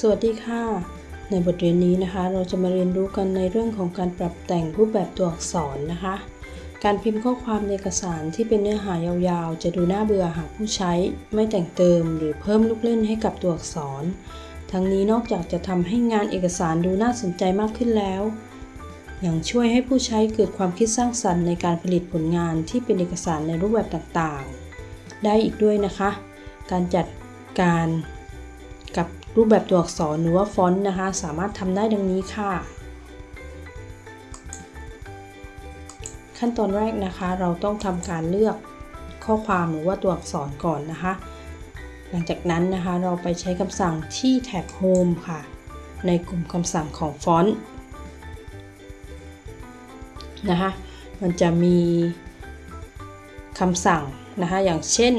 สวัสดีค่ะ ในบทเรียนนี้นะคะ เราจะมาเรียนรู้กันในเรื่องของการปรับแต่งรูปแบบตัวอักษรนะคะ การพิมพ์ข้อความในเอกสารที่เป็นเนื้อหายาวๆ จะดูน่าเบื่อหากผู้ใช้ไม่แต่งเติมหรือเพิ่มลูกเล่นให้กับตัวอักษร ทั้งนี้นอกจากจะทำให้งานเอกสารดูน่าสนใจมากขึ้นแล้ว ยังช่วยให้ผู้ใช้เกิดความคิดสร้างสรรค์ในการผลิตผลงานที่เป็นเอกสารในรูปแบบต่างๆ ได้อีกด้วยนะคะ การจัดการกับ รูปแบบตัวอักษรหรือว่าฟอนต์นะคะ สามารถทำได้ดังนี้ค่ะ ขั้นตอนแรกนะคะ เราต้องทำการเลือกข้อความหรือว่าตัวอักษรก่อนนะคะ หลังจากนั้นนะคะเราไปใช้คำสั่งที่แท็บ Home ค่ะ ในกลุ่มคำสั่งของฟอนต์นะคะมันจะมีคำสั่งนะคะอย่างเช่น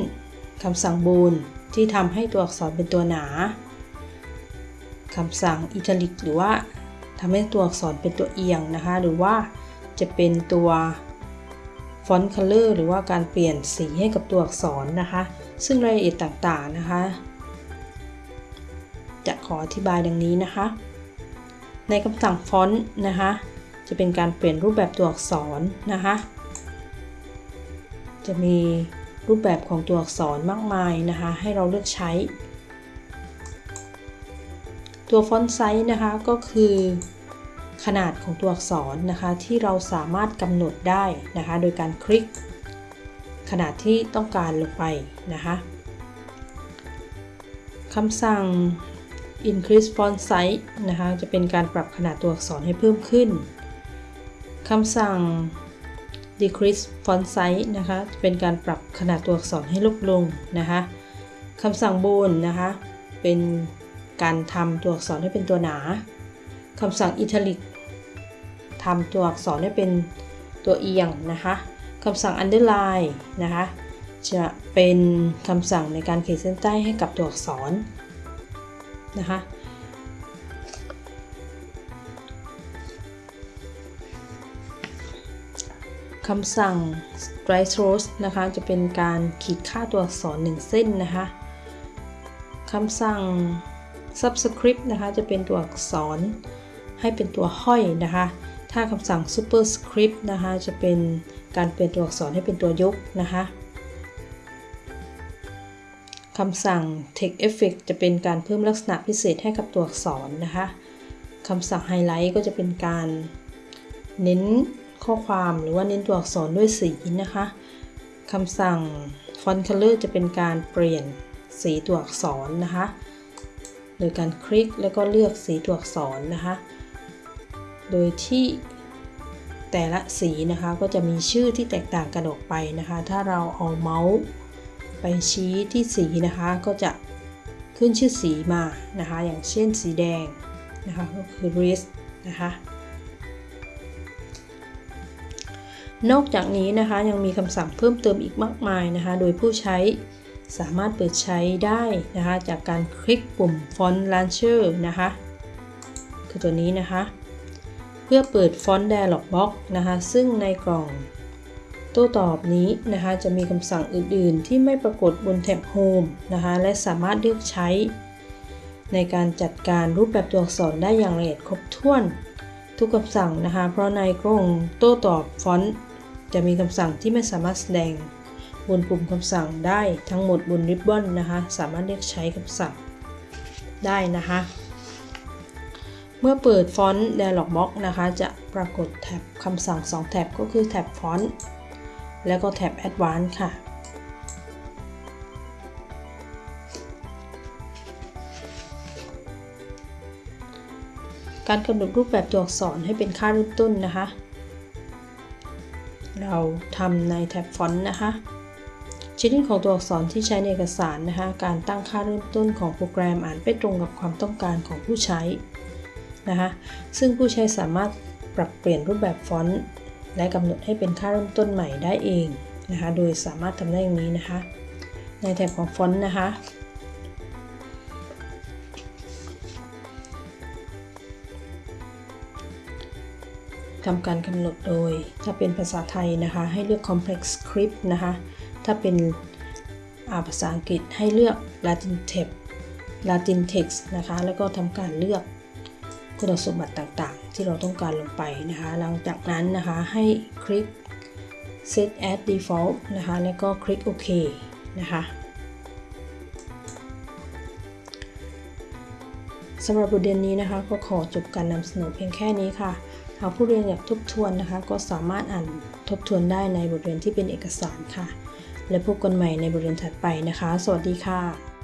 คำสั่งบูนที่ทำให้ตัวอักษรเป็นตัวหนา คำสั่ง Italic หรือว่าทำให้ตัวอักษรเป็นตัวเอียงนะคะ หรือว่าจะเป็นตัว Font Color หรือว่าการเปลี่ยนสีให้กับตัวอักษรนะคะ ซึ่งรายละเอียดต่างๆนะคะ จะขออธิบายดังนี้นะคะ ในคำสั่งฟอนต์นะคะ จะเป็นการเปลี่ยนรูปแบบตัวอักษรนะคะ จะมีรูปแบบของตัวอักษรมากมายนะคะ ให้เราเลือกใช้ ตัว Font Size นะคะก็คือขนาดของตัวอักษรนะคะที่เราสามารถกำหนดได้นะคะ โดยการคลิก ขนาดที่ต้องการลงไปนะคะคำสั่ง increase font size นะคะจะเป็นการปรับขนาดตัวอักษรให้เพิ่มขึ้นคำสั่ง decrease font size นะคะจะเป็นการปรับขนาดตัวอักษรให้ลดลงนะคะคำสั่ง bold นะคะเป็น การทำตัวอักษรให้เป็นตัวหนาคำสั่งอิตาลิกทำตัวอักษรให้เป็นตัวเอียงนะคะคำสั่ง underline นะคะจะเป็นคำสั่งในการขีดเส้นใต้ให้กับตัวอักษรนะคะคำสั่ง strike through นะคะ จะเป็นการขีดค่าตัวอักษร 1 เส้นนะคะ คำสั่ง subscript นะคะจะเป็นตัวอักษร ให้เป็นตัวห้อยนะคะ ถ้าคำสั่ง superscript นะคะจะเป็นการเปลี่ยนตัวอักษรให้เป็นตัวยกนะคะคำสั่ง text effect จะเป็นการเพิ่มลักษณะพิเศษให้กับตัวอักษรนะคะคำสั่ง highlight ก็จะเป็นการเน้นข้อความหรือว่าเน้นตัวอักษรด้วยสีนะคะคำสั่ง font color จะเป็นการเปลี่ยนสีตัวอักษรนะคะ โดยการคลิกแล้วก็เลือกสีตัวอักษรนะคะ โดยที่แต่ละสีนะคะก็จะมีชื่อที่แตกต่างกันออกไปนะคะ ถ้าเราเอาเมาส์ไปชี้ที่สีนะคะก็จะขึ้นชื่อสีมานะคะ อย่างเช่นสีแดงนะคะก็คือ red นะคะนอกจากนี้นะคะยังมีคำสั่งเพิ่มเติมอีกมากมายนะคะ โดยผู้ใช้ สามารถเปิดใช้ได้นะคะ จากการคลิกปุ่ม Font Launcher นะคะ คือตัวนี้นะคะ เพื่อเปิด Font Dialog Box นะคะ ซึ่งในกล่องโต้ตอบนี้นะคะ จะมีคำสั่งอื่นๆ ที่ไม่ปรากฏบนแท็บ Home นะคะ และสามารถเลือกใช้ ในการจัดการรูปแบบตัวอักษรได้อย่างละเอียดครบถ้วนทุกคำสั่งนะคะ เพราะในกล่องโต้ตอบฟอนต์จะมีคำสั่งที่ไม่สามารถแสดง บนปุ่มคำสั่งได้ทั้งหมดบนริบบอนนะคะ สามารถเรียกใช้คำสั่งได้นะคะ เมื่อเปิดฟอนต์ Dialog Box นะคะ จะปรากฏแท็บคำสั่ง 2 แท็บก็คือแท็บฟอนต์แล้วก็แท็บ Advanced ค่ะการกำหนดรูปแบบตัวอักษรให้เป็นค่าเริ่มต้นนะคะ เราทำในแท็บฟอนต์นะคะ ชนิดของตัวอักษรที่ใช้ในเอกสารนะคะ การตั้งค่าเริ่มต้นของโปรแกรมอาจไม่ตรงกับความต้องการของผู้ใช้นะคะซึ่งผู้ใช้สามารถปรับเปลี่ยนรูปแบบฟอนต์และกำหนดให้เป็นค่าเริ่มต้นใหม่ได้เองนะคะโดยสามารถทำได้อย่างนี้นะคะ ในแถบของฟอนต์นะคะทำการกำหนดโดย ถ้าเป็นภาษาไทยนะคะ ให้เลือก complex script นะคะ ถ้าเป็นภาษาอังกฤษให้เลือก Latin Text Latin Text นะคะ แล้วก็ทำการเลือกคุณสมบัติต่างๆ ที่เราต้องการลงไปนะคะ หลังจากนั้นนะคะให้คลิก set as default นะคะ แล้วก็คลิกโอเคนะคะสำหรับบทเรียนนี้นะคะก็ขอจบการนำเสนอเพียงแค่นี้ค่ะ หากผู้เรียนอยากทบทวนนะคะ ก็สามารถอ่านทบทวนได้ในบทเรียนที่เป็นเอกสารค่ะ และพบกันใหม่ในบทเรียนถัดไปนะคะ สวัสดีค่ะ